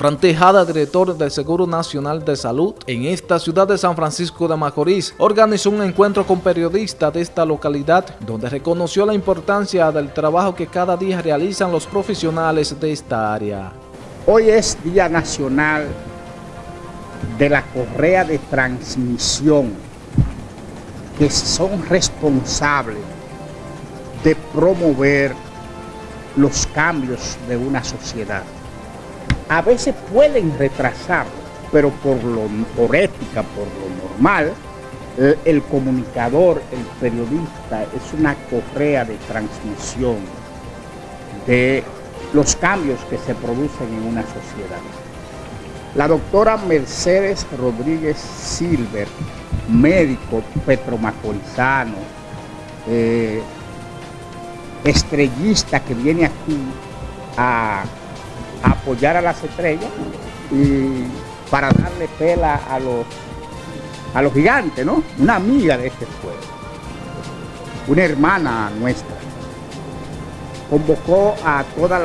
Frantejada, director del Seguro Nacional de Salud, en esta ciudad de San Francisco de Macorís, organizó un encuentro con periodistas de esta localidad, donde reconoció la importancia del trabajo que cada día realizan los profesionales de esta área. Hoy es Día Nacional de la Correa de Transmisión, que son responsables de promover los cambios de una sociedad a veces pueden retrasarlo, pero por, lo, por ética, por lo normal, el, comunicador, el periodista, es una correa de transmisión de los cambios que se producen en una sociedad. La doctora Mercedes Rodríguez Silver, médico petromacorizano, eh, estrellista que viene aquí a apoyar a las estrellas y para darle pela a los, a los gigantes, ¿no? Una amiga de este pueblo, una hermana nuestra. Convocó a todas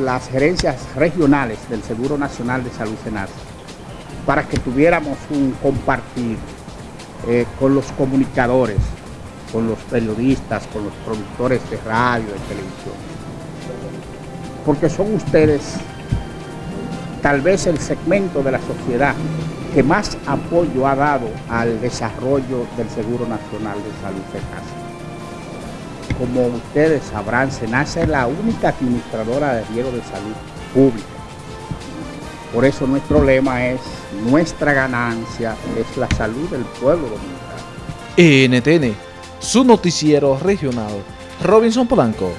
las gerencias regionales del Seguro Nacional de Salud Senasa para que tuviéramos un compartir eh, con los comunicadores, con los periodistas, con los productores de radio, de televisión porque son ustedes tal vez el segmento de la sociedad que más apoyo ha dado al desarrollo del Seguro Nacional de Salud SENASA. Como ustedes sabrán, SENASA es la única administradora de riesgo de salud pública. Por eso nuestro lema es, nuestra ganancia es la salud del pueblo dominicano. NTN, su noticiero regional, Robinson Polanco.